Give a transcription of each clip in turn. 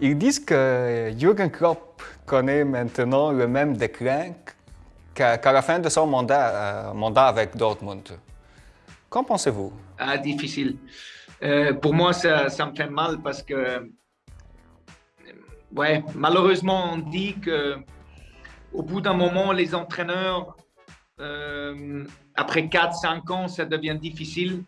Ils disent que Jürgen Klopp connaît maintenant le même déclin qu'à la fin de son mandat, euh, avec Dortmund. Qu'en pensez-vous? Ah, Difficile. Euh, pour moi, ça, me fait mal parce que, ouais, malheureusement, on dit que au bout d'un moment, les entraîneurs, euh, après 4-5 ans, ça devient difficile.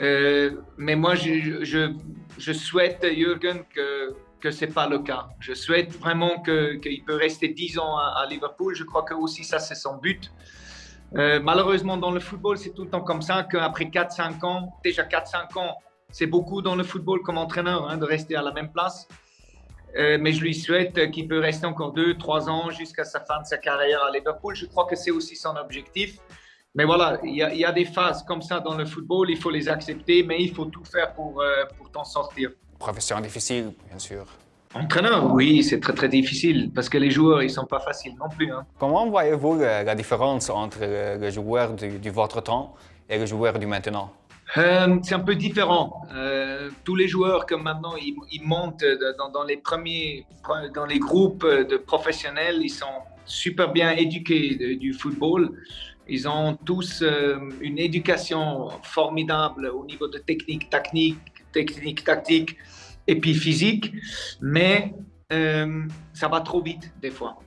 Euh, mais moi, je, je, souhaite, Jürgen, que, que ce n'est pas le cas. Je souhaite vraiment qu'il peut rester 10 ans à, Liverpool. Je crois que aussi ça, c'est son but. Euh, malheureusement, dans le football, c'est tout le temps comme ça, qu'après 4-5 ans, déjà 4-5 ans, c'est beaucoup dans le football comme entraîneur hein, de rester à la même place. Euh, mais je lui souhaite qu'il peut rester encore 2-3 ans jusqu'à sa fin de sa carrière à Liverpool. Je crois que c'est aussi son objectif. Mais voilà, il y, y, a des phases comme ça dans le football, il faut les accepter, mais il faut tout faire pour, euh, pour t'en sortir. Profession difficile, bien sûr. Entraîneur, oui, c'est très très difficile parce que les joueurs, ils sont pas faciles non plus. Hein. Comment voyez-vous la, différence entre le, joueur du, du, votre temps et le joueur du maintenant? Euh, c'est un peu différent. Euh, tous les joueurs comme maintenant ils, ils montent dans, dans, les premiers, dans les groupes de professionnels, ils sont super bien éduqués du football. Ils ont tous euh, une éducation formidable au niveau de technique, technique, technique, tactique et puis physique, mais euh, ça va trop vite des fois.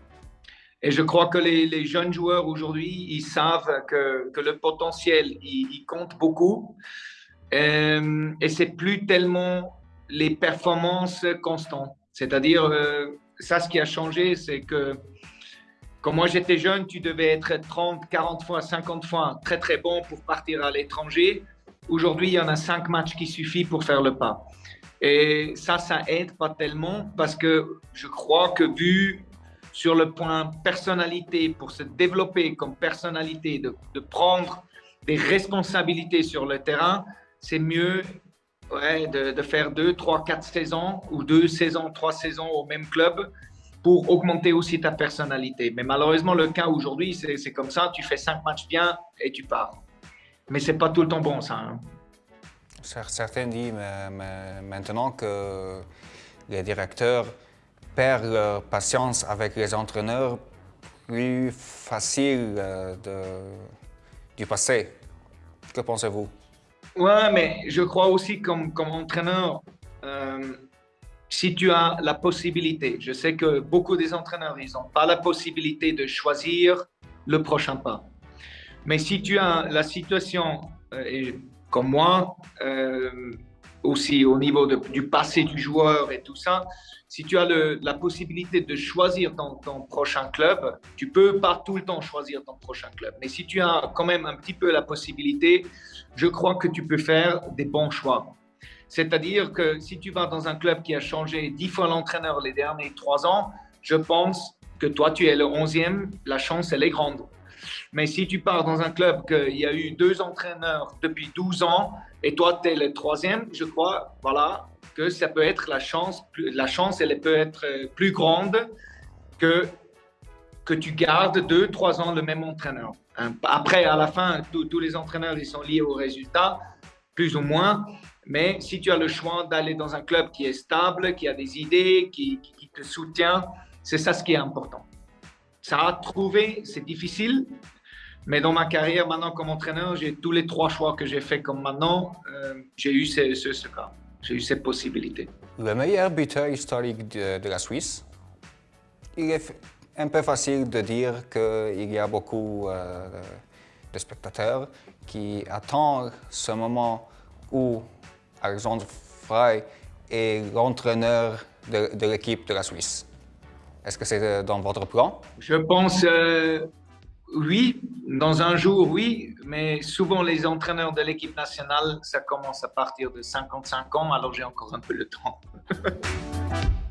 Et je crois que les, jeunes joueurs aujourd'hui, ils savent que, le potentiel, il, compte beaucoup. Euh, et c'est plus tellement les performances constantes. C'est-à-dire, ça, ce qui a changé, c'est que quand moi j'étais jeune, tu devais être 30, 40 fois, 50 fois très très bon pour partir à l'étranger. Aujourd'hui, il y en a 5 matchs qui suffisent pour faire le pas. Et ça, ça aide pas tellement parce que je crois que vu sur le point personnalité, pour se développer comme personnalité, de, prendre des responsabilités sur le terrain, c'est mieux de, de, faire 2, 3, 4 saisons ou 2 saisons, 3 saisons au même club pour augmenter aussi ta personnalité. Mais malheureusement, le cas aujourd'hui, c'est comme ça, tu fais cinq matchs bien et tu pars. Mais c'est pas tout le temps bon, ça. Hein. Certains disent maintenant que les directeurs perdent leur patience avec les entraîneurs plus facile euh, de, du passé. Que pensez-vous? Ouais, mais je crois aussi comme, comme entraîneur, euh, si tu as la possibilité, je sais que beaucoup des entraîneurs, ils n'ont pas la possibilité de choisir le prochain pas. Mais si tu as la situation, euh, comme moi, euh, aussi au niveau du passé du joueur et tout ça, si tu as la possibilité de choisir ton, ton, prochain club, tu peux pas tout le temps choisir ton prochain club. Mais si tu as quand même un petit peu la possibilité, je crois que tu peux faire des bons choix. C'est-à-dire que si tu vas dans un club qui a changé dix fois l'entraîneur les derniers trois ans, je pense que toi, tu es le onzième, la chance, elle est grande. Mais si tu pars dans un club qu'il y a eu deux entraîneurs depuis 12 ans et toi, tu es le troisième, je crois, voilà, que ça peut être la chance, la chance, elle peut être plus grande que, que tu gardes deux, trois ans le même entraîneur. Après, à la fin, tous les entraîneurs, ils sont liés au résultat, plus ou moins. Mais si tu as le choix d'aller dans un club qui est stable, qui a des idées, qui, te soutient, c'est ça ce qui est important. Ça a trouvé, c'est difficile, mais dans ma carrière maintenant comme entraîneur, j'ai tous les trois choix que j'ai fait comme maintenant, euh, j'ai eu ce, ce, cas, j'ai eu cette possibilité. Le meilleur buteur historique de, la Suisse, il est un peu facile de dire qu'il y a beaucoup euh, de spectateurs qui attendent ce moment où Alexandre Frey est l'entraîneur de, l'équipe de la Suisse. Est-ce que c'est euh, dans votre plan? Je pense euh, oui, dans un jour oui, mais souvent les entraîneurs de l'équipe nationale, ça commence à partir de 55 ans, alors j'ai encore un peu le temps.